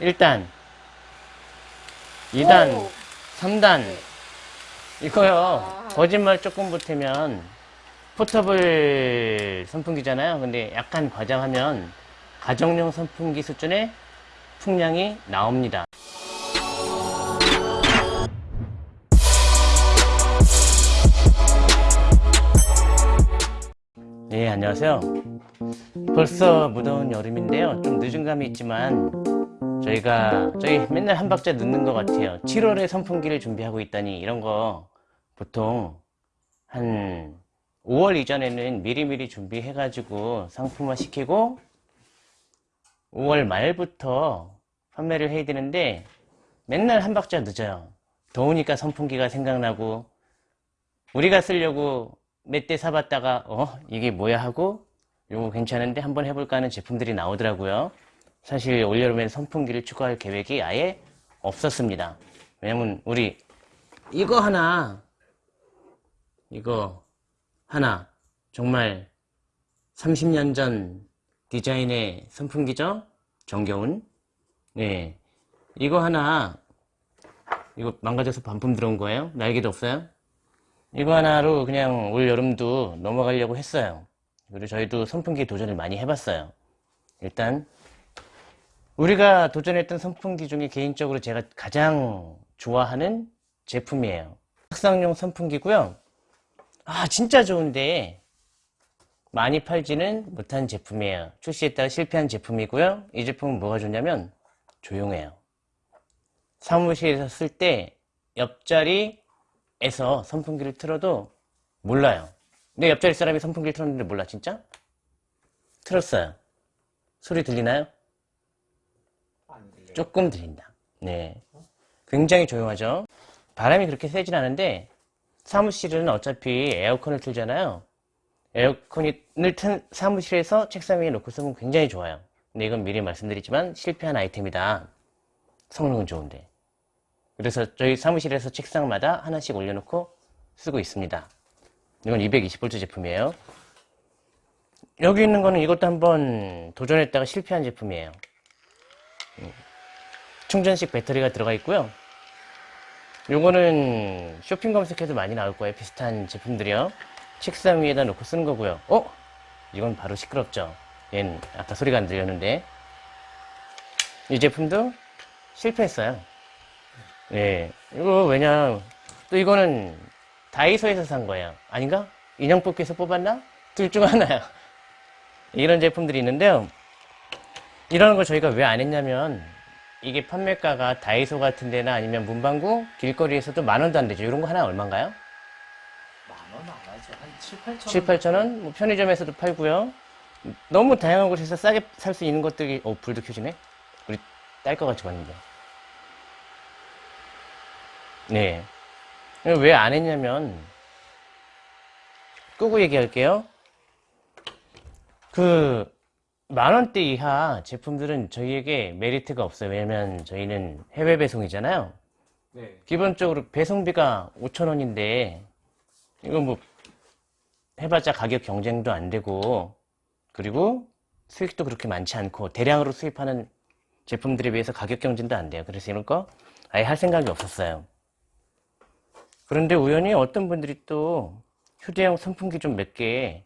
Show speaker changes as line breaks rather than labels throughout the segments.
1단, 2단,
오.
3단. 이거요.
아.
거짓말 조금 보태면 포터블 선풍기잖아요. 근데 약간 과장하면 가정용 선풍기 수준의 풍량이 나옵니다. 네, 안녕하세요. 벌써 무더운 여름인데요. 좀 늦은 감이 있지만 저희가 저희 맨날 한 박자 늦는 것 같아요. 7월에 선풍기를 준비하고 있다니 이런 거 보통 한 5월 이전에는 미리미리 준비해 가지고 상품화 시키고 5월 말부터 판매를 해야 되는데 맨날 한 박자 늦어요. 더우니까 선풍기가 생각나고 우리가 쓰려고 몇 대 사봤다가 어 이게 뭐야 하고 요거 괜찮은데 한번 해볼까 하는 제품들이 나오더라고요. 사실 올여름엔 선풍기를 추가할 계획이 아예 없었습니다. 왜냐면 우리 이거 하나 이거 하나 정말 30년 전 디자인의 선풍기죠? 정겨운 네 이거 하나 이거 망가져서 반품 들어온 거예요? 날개도 없어요? 이거 하나로 그냥 올 여름도 넘어가려고 했어요. 그리고 저희도 선풍기 도전을 많이 해봤어요. 일단 우리가 도전했던 선풍기 중에 개인적으로 제가 가장 좋아하는 제품이에요. 탁상용 선풍기고요. 아 진짜 좋은데 많이 팔지는 못한 제품이에요. 출시했다가 실패한 제품이고요. 이 제품은 뭐가 좋냐면 조용해요. 사무실에서 쓸 때 옆자리에서 선풍기를 틀어도 몰라요. 내 옆자리 사람이 선풍기를 틀었는데 몰라 진짜? 틀었어요. 소리 들리나요? 조금 들린다. 네. 굉장히 조용하죠. 바람이 그렇게 세진 않은데 사무실은 어차피 에어컨을 틀잖아요. 에어컨을 튼 사무실에서 책상 위에 놓고 쓰면 굉장히 좋아요. 근데 이건 미리 말씀드리지만 실패한 아이템이다. 성능은 좋은데. 그래서 저희 사무실에서 책상마다 하나씩 올려놓고 쓰고 있습니다. 이건 220V 제품이에요. 여기 있는 거는 이것도 한번 도전했다가 실패한 제품이에요. 충전식 배터리가 들어가 있고요. 요거는 쇼핑 검색해도 많이 나올 거예요. 비슷한 제품들이요. 책상 위에다 놓고 쓰는 거고요. 어? 이건 바로 시끄럽죠. 얘는 아까 소리가 안 들렸는데 이 제품도 실패했어요. 예. 이거 왜냐 또 이거는 다이소에서 산 거예요. 아닌가? 인형 뽑기에서 뽑았나? 둘 중 하나야. 이런 제품들이 있는데요. 이런 걸 저희가 왜 안 했냐면 이게 판매가가 다이소 같은 데나 아니면 문방구 길거리에서도 만 원도 안 되죠. 이런 거 하나 얼마인가요?
만 원 안 하죠. 한 7, 8천
7, 8천 원? 뭐 편의점에서도 팔고요. 너무 다양한 곳에서 싸게 살 수 있는 것들이 어 불도 켜지네? 우리 딸 거 같이 봤는데. 네. 왜 안 했냐면 끄고 얘기할게요. 그 만원대 이하 제품들은 저희에게 메리트가 없어요. 왜냐면 저희는 해외 배송이잖아요.
네.
기본적으로 배송비가 5천원인데 이거 뭐 해봤자 가격 경쟁도 안 되고 그리고 수익도 그렇게 많지 않고 대량으로 수입하는 제품들에 비해서 가격 경쟁도 안 돼요. 그래서 이런 거 아예 할 생각이 없었어요. 그런데 우연히 어떤 분들이 또 휴대용 선풍기 좀 몇 개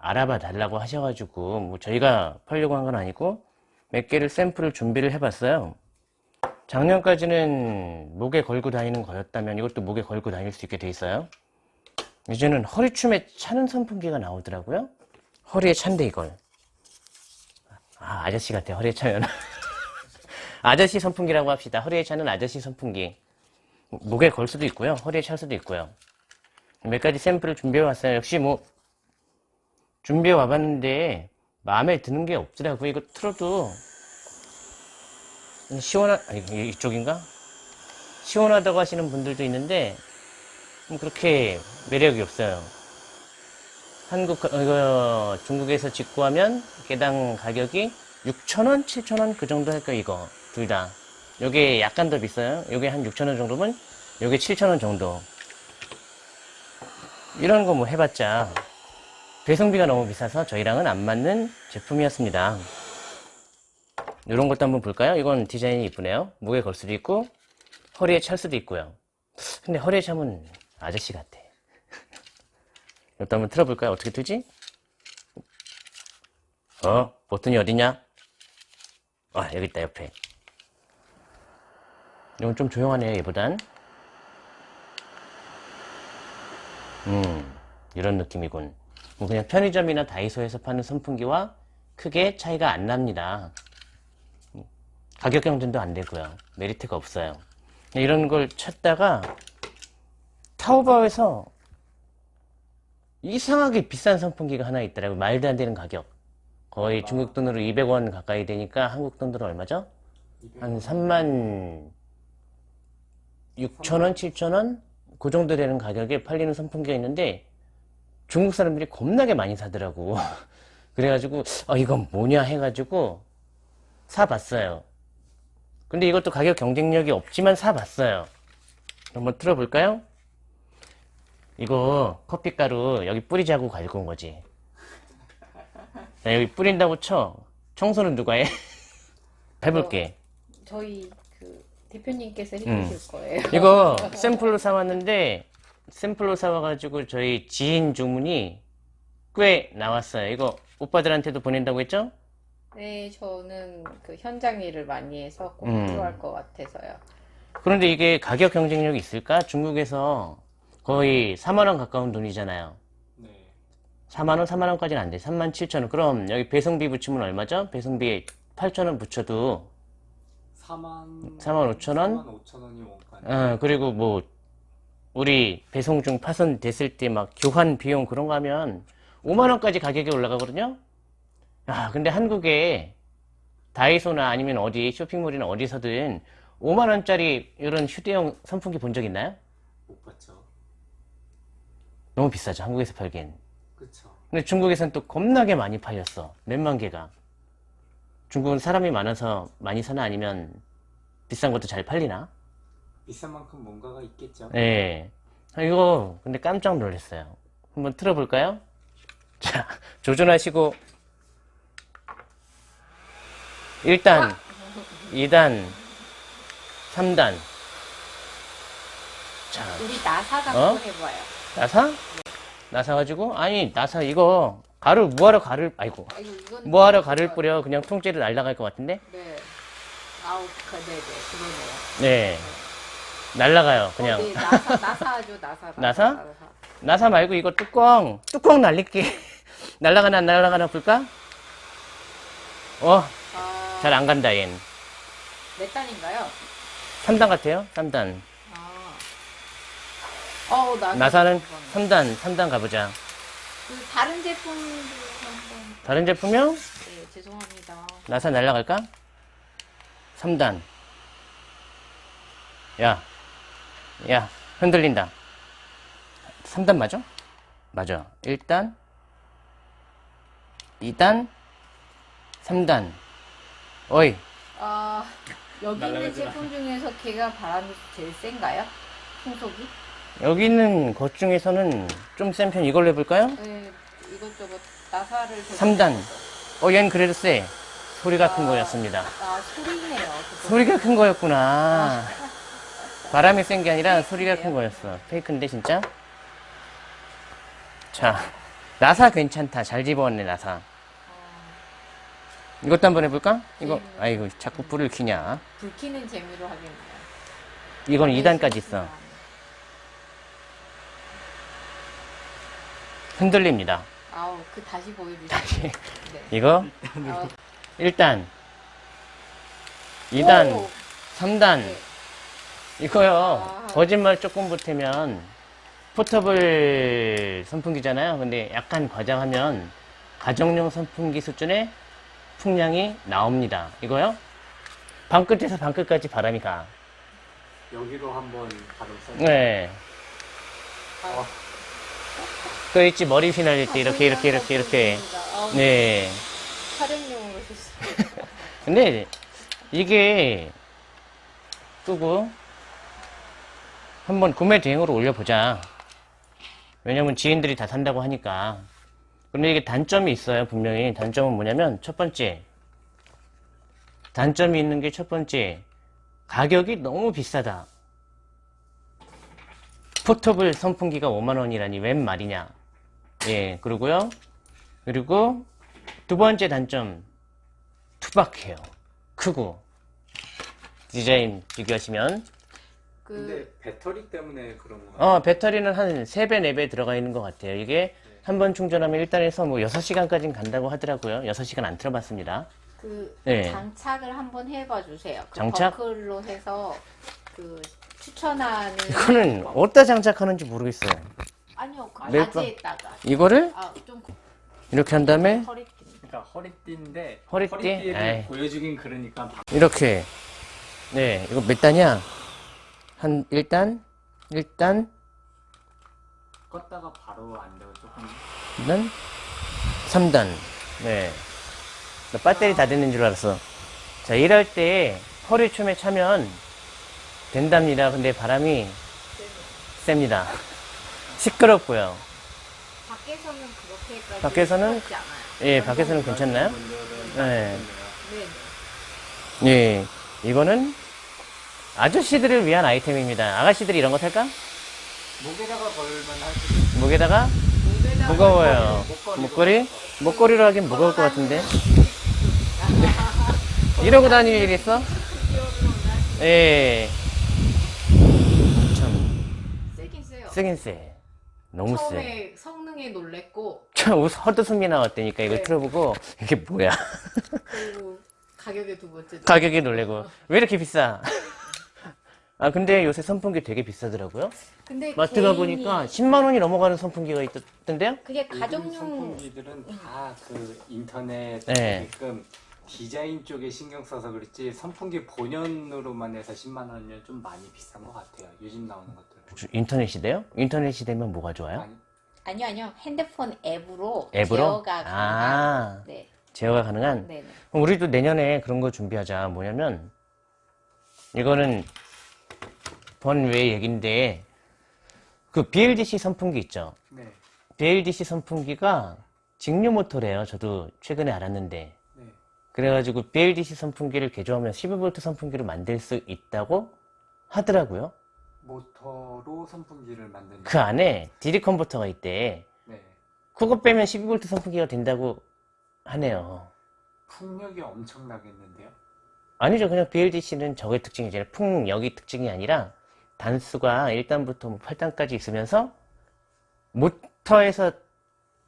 알아봐 달라고 하셔가지고 뭐 저희가 팔려고 한 건 아니고 몇 개를 샘플을 준비를 해봤어요. 작년까지는 목에 걸고 다니는 거였다면 이것도 목에 걸고 다닐 수 있게 돼 있어요. 이제는 허리춤에 차는 선풍기가 나오더라고요. 허리에 찬데 이걸. 아 아저씨 같아 허리에 차면. 아저씨 선풍기라고 합시다. 허리에 차는 아저씨 선풍기. 목에 걸 수도 있고요. 허리에 찰 수도 있고요. 몇 가지 샘플을 준비해 왔어요. 역시 뭐 준비해 와봤는데 마음에 드는 게 없더라고요. 이거 틀어도 시원한 아니 이- 이쪽인가? 시원하다고 하시는 분들도 있는데 뭐 그렇게 매력이 없어요. 한국 어, 이거 중국에서 직구하면 개당 가격이 6,000원, 7,000원 그 정도 할 거예요. 이거 둘 다. 요게 약간 더 비싸요. 요게 한 6,000원 정도면 요게 7,000원 정도. 이런 거 뭐 해봤자 배송비가 너무 비싸서 저희랑은 안 맞는 제품이었습니다. 이런 것도 한번 볼까요? 이건 디자인이 이쁘네요. 목에 걸 수도 있고 허리에 찰 수도 있고요. 근데 허리에 차면 아저씨 같아. 이것도 한번 틀어볼까요? 어떻게 틀지? 어? 버튼이 어디냐? 아 여기 있다 옆에. 이건 좀 조용하네요 얘보단. 음 이런 느낌이군. 뭐 그냥 편의점이나 다이소에서 파는 선풍기와 크게 차이가 안 납니다. 가격 경쟁도 안 되고요. 메리트가 없어요. 이런 걸 찾다가 타오바오에서 이상하게 비싼 선풍기가 하나 있더라고요. 말도 안 되는 가격. 거의 중국 돈으로 200원 가까이 되니까 한국 돈으로 얼마죠? 한 3만 6천원, 7천원? 그 정도 되는 가격에 팔리는 선풍기가 있는데 중국 사람들이 겁나게 많이 사더라고. 그래가지고, 어, 이건 뭐냐 해가지고 사봤어요. 근데 이것도 가격 경쟁력이 없지만 사봤어요. 한번 틀어볼까요? 이거 커피가루 여기 뿌리자고 가지고 온 거지. 자, 여기 뿌린다고 쳐. 청소는 누가 해? 해볼게.
저희 그 대표님께서
음.
해주실 거예요.
이거 샘플로 사왔는데 샘플로 사와가지고 저희 지인 주문이 꽤 나왔어요. 이거 오빠들한테도 보낸다고 했죠?
네, 저는 그 현장 일을 많이 해서 꼭
음.
필요할 것 같아서요.
그런데 이게 가격 경쟁력이 있을까? 중국에서 거의 4만원 가까운 돈이잖아요.
네.
4만원, 4만원까지는 안 돼. 3만 7천원. 그럼 여기 배송비 붙이면 얼마죠? 배송비 8천원 붙여도
4만
4만 5천 원?
4만 5천 원이 원가.
어, 그리고 뭐, 우리 배송 중 파손 됐을 때 막 교환 비용 그런 거 하면 5만원까지 가격이 올라가거든요? 아, 근데 한국에 다이소나 아니면 어디 쇼핑몰이나 어디서든 5만원짜리 이런 휴대용 선풍기 본 적 있나요?
못 봤죠.
너무 비싸죠, 한국에서 팔기엔.
그쵸.
근데 중국에선 또 겁나게 많이 팔렸어. 몇만 개가. 중국은 사람이 많아서 많이 사나 아니면 비싼 것도 잘 팔리나?
비싼 만큼 뭔가가 있겠죠.
예. 아, 이거 근데 깜짝 놀랐어요. 한번 틀어볼까요? 자, 조준하시고 1단, 2단, 3단. 자,
우리 나사가
어?
한번 해봐요.
나사? 나사 가지고 아니 나사 이거 가루 뭐하러 가루를 아이고 뭐하러 가루를 뿌려 그냥 통째로 날아갈 것 같은데
네. 아우, 그, 네네, 그러네요.
네 날아가요 그냥
어, 네, 나사, 나사죠, 나사.
나사? 나사 말고 이거 뚜껑 뚜껑 날릴게 날아가나 안 날아가나 볼까? 어잘안
아,
간다 얜
몇 단인가요?
3단 같아요 3단
아. 어우, 나사.
나사 는 3단 3단 가보자
그 다른 한번.
다른 제품이요?
네, 죄송합니다.
나사 날아갈까? 3단. 야, 야, 흔들린다. 3단 맞아? 맞아. 1단, 2단, 3단. 어이,
아, 여기 있는. 제품 중에서 걔가 바람이 제일 센가요? 풍속이?
여기 있는 것 중에서는 좀 센 편 이걸로 해볼까요?
네, 이것저것 나사를. 좀-
3단. 어, 얘는 그래도 세. 소리가 큰
아.
거였습니다.
아, 소리네요. 그거.
소리가 큰 거였구나. 바람이 센 게 아니라 소리가 큰 거였어. 페이크인데, 진짜? 자, 나사 괜찮다. 잘 집어왔네, 나사. 이것도 한번 해볼까? 이거,
네.
아이고, 자꾸 불을 켜냐.
불 켜는 재미로 하겠네요.
이건 2단까지 있어. 흔들립니다.
아우, 그 다시 보여주세요. 네.
이거,
아,
1단, 2단,
오!
3단.
네.
이거요.
아.
거짓말 조금 보태면 포터블 선풍기잖아요. 근데 약간 과장하면 가정용 선풍기 수준의 풍량이 나옵니다. 이거요. 방 끝에서 방 끝까지 바람이 가.
여기로 한번 바로 써.
네.
아.
그 있지 머리 휘날릴 때 이렇게 이렇게 이렇게 이렇게.
아우,
네.
촬영용으로 썼어요.
근데 이게 끄고 한번 구매 대행으로 올려보자. 왜냐면 지인들이 다 산다고 하니까. 근데 이게 단점이 있어요, 분명히. 단점은 뭐냐면, 첫 번째. 단점이 있는 게 첫 번째, 가격이 너무 비싸다. 포터블 선풍기가 5만원이라니 웬 말이냐. 예, 그러고요. 그리고 두 번째 단점, 투박해요. 크고. 디자인 비교하시면,
그
근데 배터리 때문에 그런 거 같아요.
어, 배터리는 한 3배, 4배 들어가 있는 것 같아요. 이게 한번 충전하면 일단에서 뭐 6시간까지는 간다고 하더라고요. 6시간 안 틀어봤습니다.
그
네.
장착을 한번 해봐 주세요. 그
장착?
버클로 해서 그 추천하는
이거는 어디다 장착하는지 모르겠어요.
아니요 그
네,
바지에다가
이거를
아 좀
이렇게 한 다음에
허리띠
그러니까 허리띠인데
허리띠?
허리띠를. 보여주긴 그러니까 방-
이렇게 네 이거 몇 단이야? 한 1단 1단
껐다가 바로 안 되고 조금
2단 3단 네. 나 배터리 다 됐는 줄 알았어. 자 일할 때 허리춤에 차면 된답니다. 근데 바람이 셉니다. 시끄럽고요.
밖에서는 그렇게까지
밖에서는? 예, 밖에서는 괜찮나요? 네.
네네.
예, 이거는 아저씨들을 위한 아이템입니다. 아가씨들이 이런 거 살까?
목에다가 걸면 할수 있는
목에다가
목에다가
무거워요.
목걸이로.
목걸이? 목걸이 로 하긴 무거울 것 같은데. 이러고 다닐 일 있어? 예. 참,
세긴 세요.
세긴 세. 너무 세.
처음에 성능에 놀랬고
저 헛웃음이 나왔다니까 이걸
네.
틀어보고 이게 뭐야.
그리고 가격에 두 번째
가격이 놀래고. 왜 이렇게 비싸? 아, 근데 요새 선풍기 되게 비싸더라고요.
근데
마트 가
개인이-
보니까 10만 원이 넘어가는 선풍기가 있던데요?
그게 가정용
선풍기들은 다 그 인터넷
네.
지금 디자인 쪽에 신경 써서 그렇지 선풍기 본연으로만 해서 10만 원이면 좀 많이 비싼 것 같아요. 요즘 나오는 것들.
인터넷 시대요? 인터넷 시대면 뭐가 좋아요?
아니,
아니요 아니요 핸드폰 앱으로
앱으로?
제어가 가능한
아.
네
제어가 가능한?
네 네
그럼 우리도 내년에 그런 거 준비하자. 뭐냐면, 이거는 번외 얘기인데, 그 BLDC 선풍기 있죠?
네,
BLDC 선풍기가 직류 모터래요. 저도 최근에 알았는데.
네.
그래가지고 BLDC 선풍기를 개조하면 12V 선풍기를 만들 수 있다고 하더라고요.
모터로 선풍기를 만드는.
그 안에 DD 컨버터가 있대.
네.
그거 빼면 12V 선풍기가 된다고 하네요.
풍력이 엄청나겠는데요.
아니죠. 그냥 BLDC는 저의 특징이잖아요. 풍력이 특징이 아니라 단수가 1단부터 뭐 8단까지 있으면서 모터에서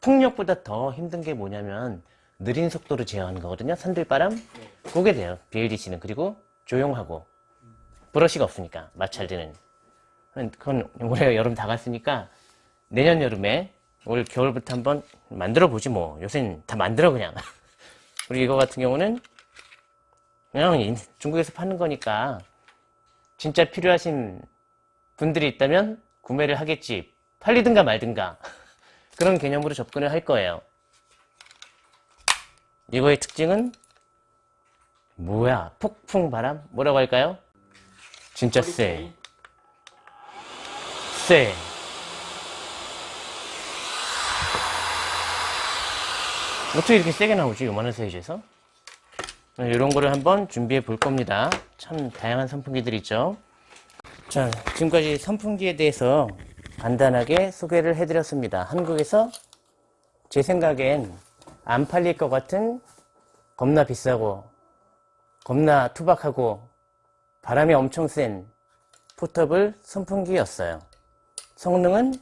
풍력보다 더 힘든 게 뭐냐면 느린 속도로 제어하는 거거든요. 산들바람?
네.
그게 돼요. BLDC는. 그리고 조용하고 브러쉬가 없으니까 마찰되는. 그건 올해 여름 다 갔으니까 내년 여름에 올 겨울부터 한번 만들어 보지 뭐. 요새는 다 만들어 그냥. 그리고 이거 같은 경우는 그냥 인- 중국에서 파는 거니까 진짜 필요하신 분들이 있다면 구매를 하겠지. 팔리든가 말든가. 그런 개념으로 접근을 할 거예요. 이거의 특징은 뭐야? 폭풍 바람? 뭐라고 할까요? 진짜 세. 세. 어떻게 이렇게 세게 나오지? 요만한 사이즈에서? 이런 거를 한번 준비해 볼 겁니다. 참 다양한 선풍기들이 있죠. 자, 지금까지 선풍기에 대해서 간단하게 소개를 해드렸습니다. 한국에서 제 생각엔 안 팔릴 것 같은 겁나 비싸고 겁나 투박하고 바람이 엄청 센 포터블 선풍기였어요. 성능은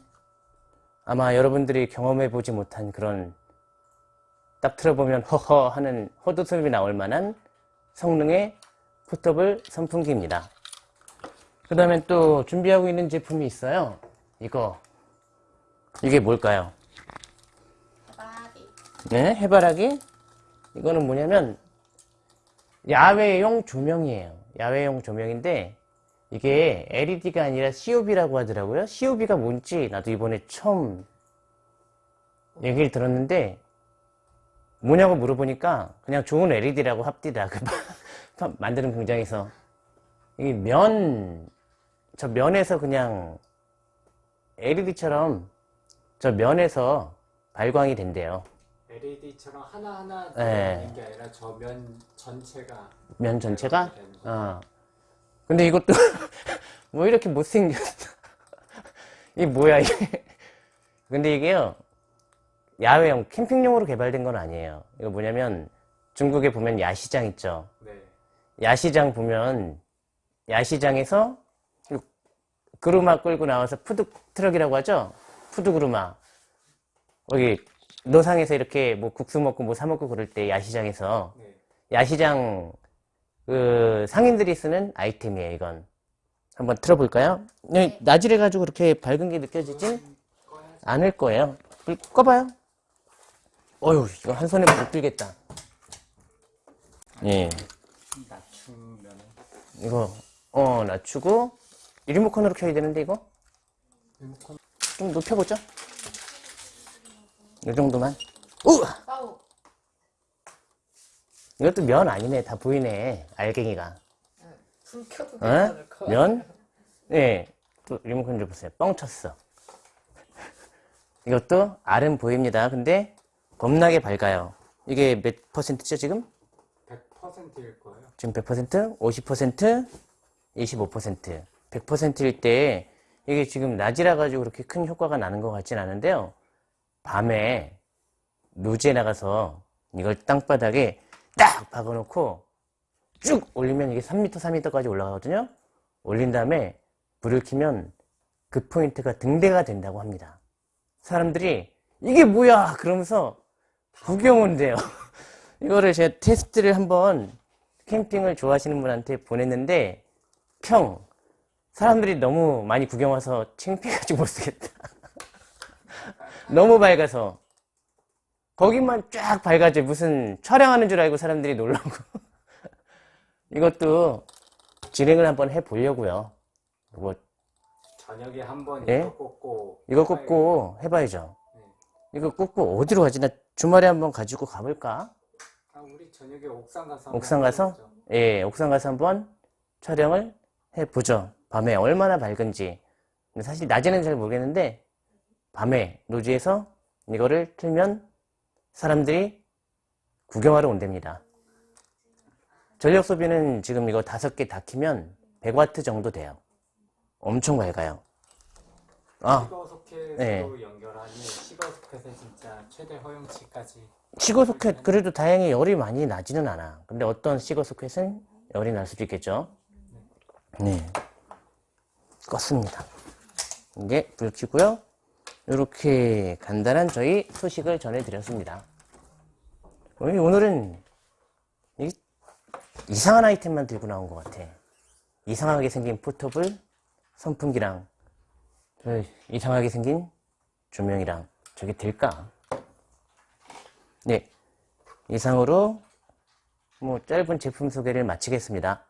아마 여러분들이 경험해 보지 못한 그런 딱 틀어보면 허허 하는 헛웃음이 나올 만한 성능의 포터블 선풍기입니다. 그 다음에 또 준비하고 있는 제품이 있어요. 이거. 이게 뭘까요?
바디
네, 해바라기. 이거는 뭐냐면 야외용 조명이에요. 야외용 조명인데 이게 LED가 아니라 COB라고 하더라고요. COB가 뭔지 나도 이번에 처음 얘기를 들었는데 뭐냐고 물어보니까 그냥 좋은 LED라고 합디다. 그 만드는 공장에서 이 면, 저 면에서 그냥 LED처럼 저 면에서 발광이 된대요.
LED처럼 하나하나
네.
있는 게 아니라 저 면 전체가
면 전체가?
되는 거.
어. 근데 이것도 뭐 이렇게 못생겼어. 이게 뭐야 이게. 근데 이게요. 야외용 캠핑용으로 개발된 건 아니에요. 이거 뭐냐면 중국에 보면 야시장 있죠.
네.
야시장 보면 야시장에서 그 구루마 끌고 나와서 푸드 트럭이라고 하죠. food 구루마. 거기 노상에서 이렇게 뭐 국수 먹고 뭐 사 먹고 그럴 때 야시장에서
네.
야시장 그 상인들이 쓰는 아이템이에요. 이건 한번 틀어볼까요? 네, 나질해 가지고 그렇게 밝은 게 느껴지진. 않을 거예요. 불 꺼봐요. 어휴, 이거 한 손에 못 들겠다. 예,
낮추면은
이거 어 낮추고 이 리모컨으로 켜야 되는데 이거
리모컨
좀 높여보죠. 이 정도만. 우! 이것도 면 아니네. 다 보이네. 알갱이가.
불 켜도
어? 면? 예. 또 리모컨 좀 보세요. 뻥 쳤어. 이것도 알은 보입니다. 근데 겁나게 밝아요. 이게 몇 퍼센트죠, 지금?
100%일 거예요.
지금 100%, 50%, 25%. 100%일 때 이게 지금 낮이라 가지고 그렇게 큰 효과가 나는 것 같진 않은데요. 밤에 노지에 나가서 이걸 땅바닥에 딱 박아놓고 쭉 올리면 이게 3m, 4m까지 올라가거든요. 올린 다음에 불을 켜면 그 포인트가 등대가 된다고 합니다. 사람들이 이게 뭐야 그러면서 구경 온대요. 이거를 제가 테스트를 한번 캠핑을 좋아하시는 분한테 보냈는데 평 사람들이 너무 많이 구경 와서 창피해가지고 못 쓰겠다. 너무 밝아서 거기만 쫙 밝아져 무슨 촬영하는 줄 알고 사람들이 놀라고 이것도 진행을 한번 해보려고요. 이거
저녁에 한번
예?
이거 꽂고
이거 꽂고 해봐야죠.
네.
이거 꽂고 어디로 가지? 나 주말에 한번 가지고 가볼까?
아, 우리 저녁에 옥상 가서
옥상 가서? 예, 옥상 가서 한번 촬영을 해보죠. 밤에 얼마나 밝은지. 사실 낮에는 잘 모르겠는데, 밤에 노지에서 이거를 틀면 사람들이 구경하러 온답니다. 전력 소비는 지금 이거 다섯 개 다 키면 100와트 정도 돼요. 엄청 밝아요. 아, 네.
소켓의 진짜 최대 허용치까지
시거 소켓 그래도 다행히 열이 많이 나지는 않아. 근데 어떤 시거 소켓은 열이 날 수도 있겠죠. 네. 껐습니다. 이제 불 켜고요. 이렇게 간단한 저희 소식을 전해드렸습니다. 오늘- 오늘은 이- 이상한 아이템만 들고 나온 것 같아. 이상하게 생긴 포터블 선풍기랑 저 이상하게 생긴 조명이랑 저게 될까? 네. 이상으로 뭐 짧은 제품 소개를 마치겠습니다.